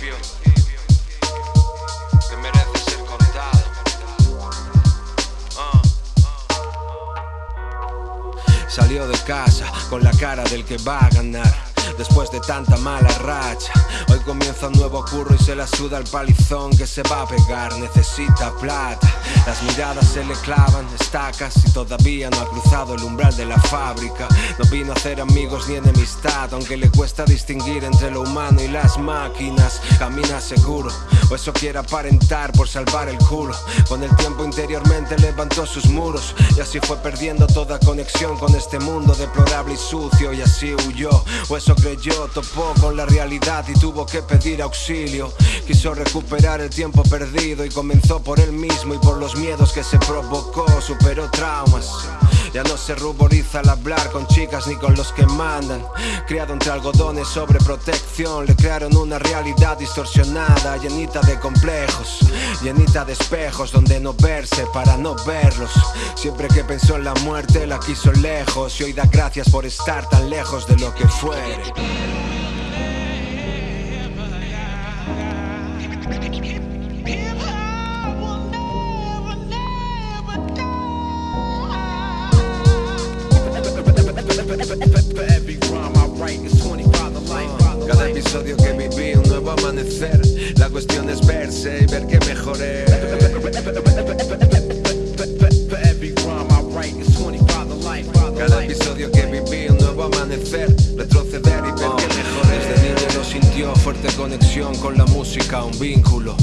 principio que merece ser contado. Uh. Salió de casa con la cara del que va a ganar después de tanta mala racha. Hoy comienza un nuevo curro y se la suda el palizón que se va a pegar, necesita plata. Las miradas se le clavan, estacas y todavía no ha cruzado el umbral de la fábrica. No vino a hacer amigos ni enemistad, aunque le cuesta distinguir entre lo humano y las máquinas. Camina seguro, o eso quiere aparentar por salvar el culo. Con el tiempo interiormente levantó sus muros y así fue perdiendo toda conexión con este mundo deplorable y sucio y así huyó. O eso topó con la realidad y tuvo que pedir auxilio. Quiso recuperar el tiempo perdido y comenzó por él mismo y por los miedos que se provocó, superó traumas. Ya no se ruboriza al hablar con chicas ni con los que mandan. Criado entre algodones sobre protección, le crearon una realidad distorsionada, llenita de complejos, llenita de espejos donde no verse para no verlos. Siempre que pensó en la muerte la quiso lejos y hoy da gracias por estar tan lejos de lo que fuere. Cada episodio que viví, un nuevo amanecer. La cuestión es verse y ver que mejoré. Cada episodio que viví, un nuevo amanecer. Retroceder y ver que mejoré. Desde niño lo sintió fuerte conexión con la música, un vínculo.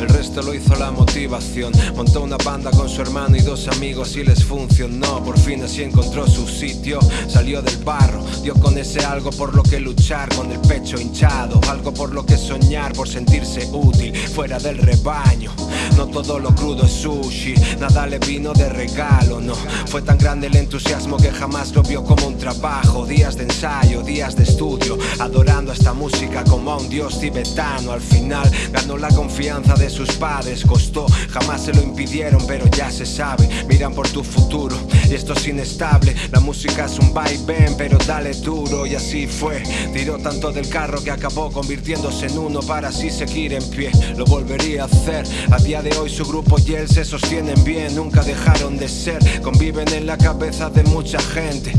El resto lo hizo la motivación. Montó una banda con su hermano y dos amigos y les funcionó. Por fin así encontró su sitio. Salió del barro, dio con ese algo por lo que luchar, con el pecho hinchado. Algo por lo que soñar, por sentirse útil, fuera del rebaño. No todo lo crudo es sushi, nada le vino de regalo, no. Fue tan grande el entusiasmo que jamás lo vio como un trabajo. Días de ensayo, días de estudio, adorando esta música como a un dios tibetano. Al final ganó la confianza de sus padres, costó, jamás se lo impidieron, pero ya se sabe. Miran por tu futuro y esto es inestable. La música es un vaivén, pero dale duro y así fue. Tiró tanto del carro que acabó convirtiéndose en uno para así seguir en pie. Lo volvería a hacer. A día de hoy su grupo y él se sostienen bien, nunca dejaron de ser. Conviven en la cabeza de mucha gente.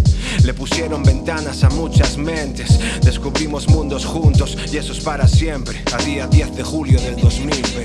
Le pusieron ventanas a muchas mentes. Descubrimos mundos juntos y eso es para siempre. A día 10 de julio del 2020.